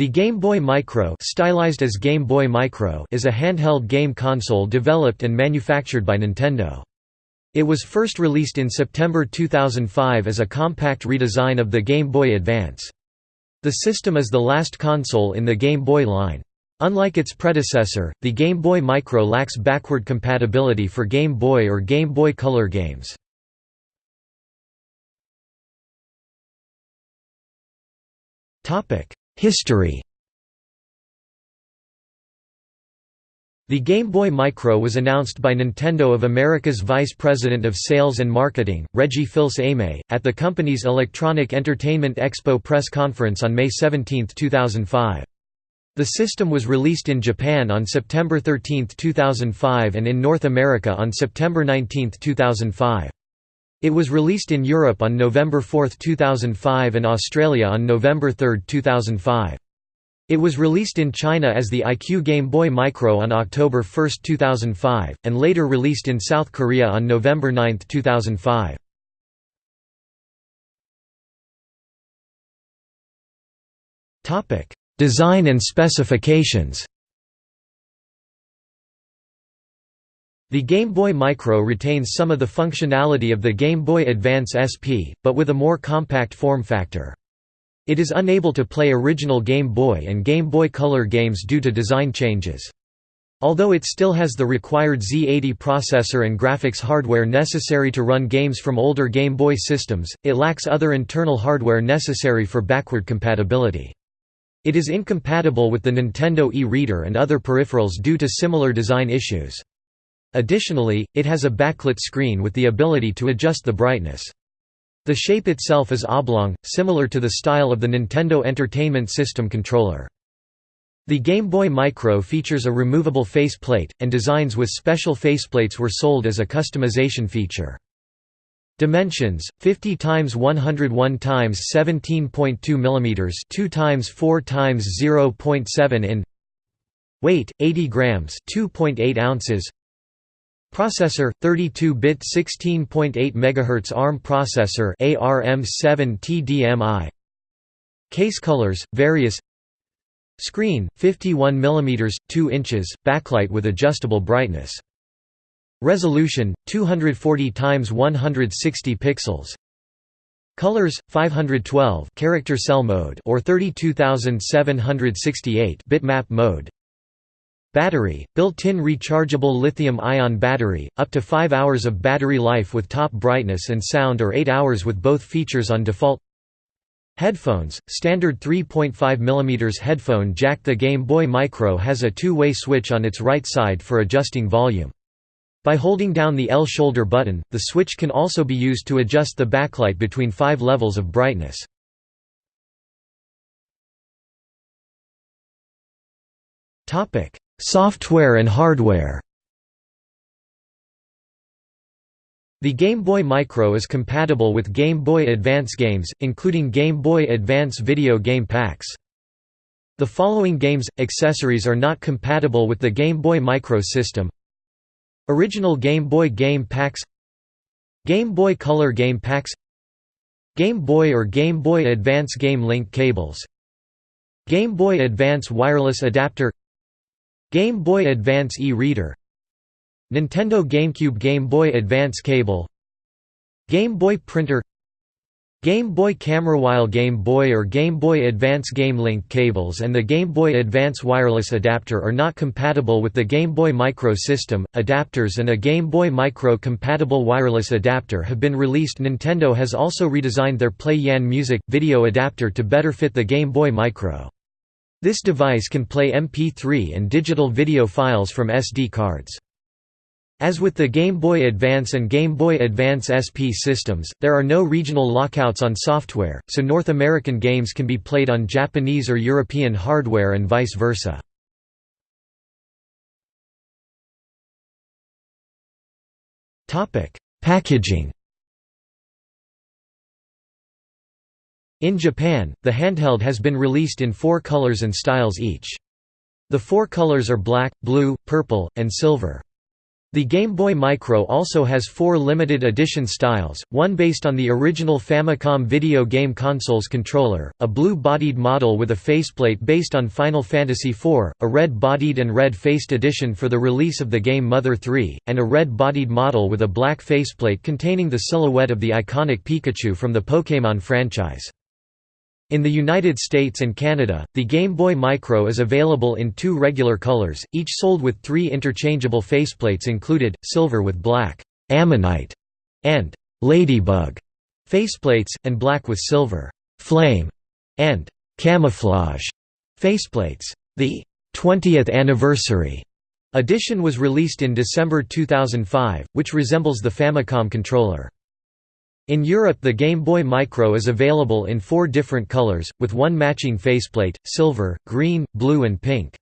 The Game Boy Micro, stylized as Game Boy Micro is a handheld game console developed and manufactured by Nintendo. It was first released in September 2005 as a compact redesign of the Game Boy Advance. The system is the last console in the Game Boy line. Unlike its predecessor, the Game Boy Micro lacks backward compatibility for Game Boy or Game Boy Color games. History The Game Boy Micro was announced by Nintendo of America's Vice President of Sales and Marketing, Reggie Fils-Aimé, at the company's Electronic Entertainment Expo press conference on May 17, 2005. The system was released in Japan on September 13, 2005 and in North America on September 19, 2005. It was released in Europe on November 4, 2005 and Australia on November 3, 2005. It was released in China as the iQue Game Boy Micro on October 1, 2005, and later released in South Korea on November 9, 2005. Design and specifications The Game Boy Micro retains some of the functionality of the Game Boy Advance SP, but with a more compact form factor. It is unable to play original Game Boy and Game Boy Color games due to design changes. Although it still has the required Z80 processor and graphics hardware necessary to run games from older Game Boy systems, it lacks other internal hardware necessary for backward compatibility. It is incompatible with the Nintendo e-reader and other peripherals due to similar design issues. Additionally, it has a backlit screen with the ability to adjust the brightness. The shape itself is oblong, similar to the style of the Nintendo Entertainment System controller. The Game Boy Micro features a removable faceplate, and designs with special faceplates were sold as a customization feature. Dimensions: 50 times 101 x 17.2 mm, 2 times 4 times 0.7 in. Weight: 80 grams, 2.8 ounces. Processor 32-bit 16.8 MHz ARM processor ARM7 TDMI Case colors various. Screen 51 mm 2 inches backlight with adjustable brightness. Resolution 240 x 160 pixels. Colors 512 character cell mode or 32768 bitmap mode Battery, built-in rechargeable lithium-ion battery, up to 5 hours of battery life with top brightness and sound or 8 hours with both features on default Headphones, standard 3.5 mm headphone jack The Game Boy Micro has a two-way switch on its right side for adjusting volume. By holding down the L shoulder button, the switch can also be used to adjust the backlight between five levels of brightness. Software and hardware The Game Boy Micro is compatible with Game Boy Advance games, including Game Boy Advance video game packs. The following games, accessories are not compatible with the Game Boy Micro system Original Game Boy game packs Game Boy Color game packs Game Boy or Game Boy Advance Game Link cables Game Boy Advance wireless adapter Game Boy Advance e-reader Nintendo GameCube Game Boy Advance cable Game Boy printer Game Boy Camera While Game Boy or Game Boy Advance Game Link cables and the Game Boy Advance wireless adapter are not compatible with the Game Boy Micro system. Adapters and a Game Boy Micro compatible wireless adapter have been released. Nintendo has also redesigned their Play Yan Music video adapter to better fit the Game Boy Micro. This device can play MP3 and digital video files from SD cards. As with the Game Boy Advance and Game Boy Advance SP systems, there are no regional lockouts on software, so North American games can be played on Japanese or European hardware and vice versa. Packaging In Japan, the handheld has been released in four colors and styles each. The four colors are black, blue, purple, and silver. The Game Boy Micro also has four limited edition styles, one based on the original Famicom video game console's controller, a blue-bodied model with a faceplate based on Final Fantasy IV, a red-bodied and red-faced edition for the release of the game Mother 3, and a red-bodied model with a black faceplate containing the silhouette of the iconic Pikachu from the Pokémon franchise. In the United States and Canada, the Game Boy Micro is available in two regular colors, each sold with three interchangeable faceplates included, silver with black ammonite and ladybug faceplates, and black with silver flame and camouflage faceplates. The 20th anniversary edition was released in December 2005, which resembles the Famicom controller. In Europe the Game Boy Micro is available in four different colors, with one matching faceplate, silver, green, blue and pink.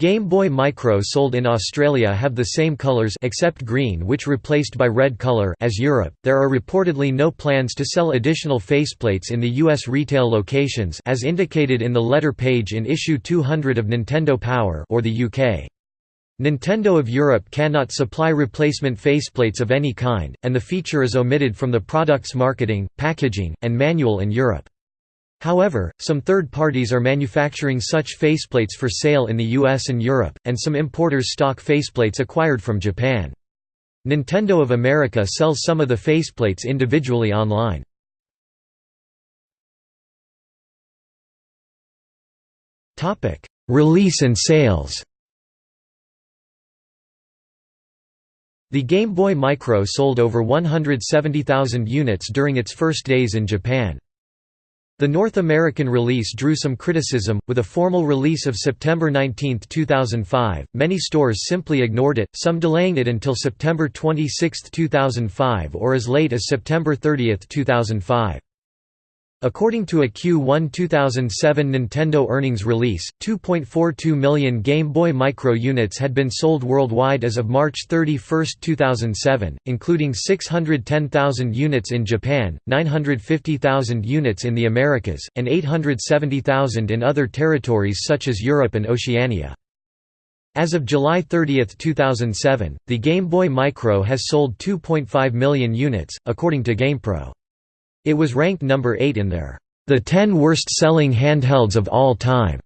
Game Boy Micro sold in Australia have the same colors except green which replaced by red color as Europe. There are reportedly no plans to sell additional faceplates in the US retail locations as indicated in the letter page in issue 200 of Nintendo Power or the UK. Nintendo of Europe cannot supply replacement faceplates of any kind, and the feature is omitted from the product's marketing, packaging, and manual in Europe. However, some third parties are manufacturing such faceplates for sale in the US and Europe, and some importers stock faceplates acquired from Japan. Nintendo of America sells some of the faceplates individually online. Release and sales The Game Boy Micro sold over 170,000 units during its first days in Japan. The North American release drew some criticism, with a formal release of September 19, 2005. Many stores simply ignored it, some delaying it until September 26, 2005 or as late as September 30, 2005. According to a Q1 2007 Nintendo earnings release, 2.42 million Game Boy Micro units had been sold worldwide as of March 31, 2007, including 610,000 units in Japan, 950,000 units in the Americas, and 870,000 in other territories such as Europe and Oceania. As of July 30, 2007, the Game Boy Micro has sold 2.5 million units, according to GamePro. It was ranked number 8 in their The 10 Worst-Selling Handhelds of All Time.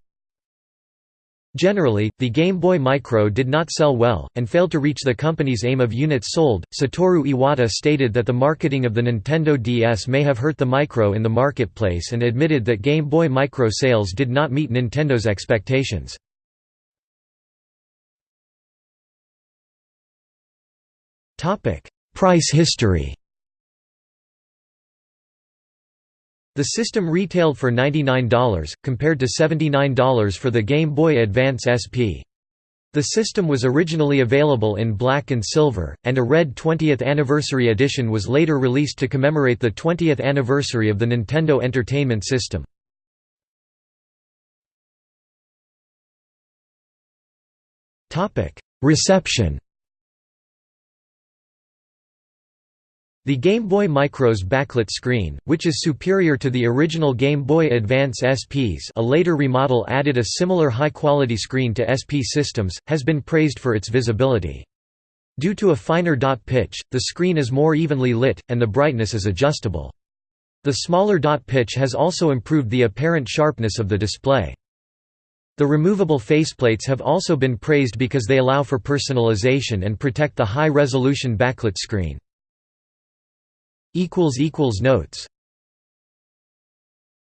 Generally, the Game Boy Micro did not sell well, and failed to reach the company's aim of units sold. Satoru Iwata stated that the marketing of the Nintendo DS may have hurt the Micro in the marketplace and admitted that Game Boy Micro sales did not meet Nintendo's expectations. Price history The system retailed for $99, compared to $79 for the Game Boy Advance SP. The system was originally available in black and silver, and a red 20th anniversary edition was later released to commemorate the 20th anniversary of the Nintendo Entertainment System. Reception The Game Boy Micro's backlit screen, which is superior to the original Game Boy Advance SPs a later remodel added a similar high-quality screen to SP systems, has been praised for its visibility. Due to a finer dot pitch, the screen is more evenly lit, and the brightness is adjustable. The smaller dot pitch has also improved the apparent sharpness of the display. The removable faceplates have also been praised because they allow for personalization and protect the high-resolution backlit screen. Notes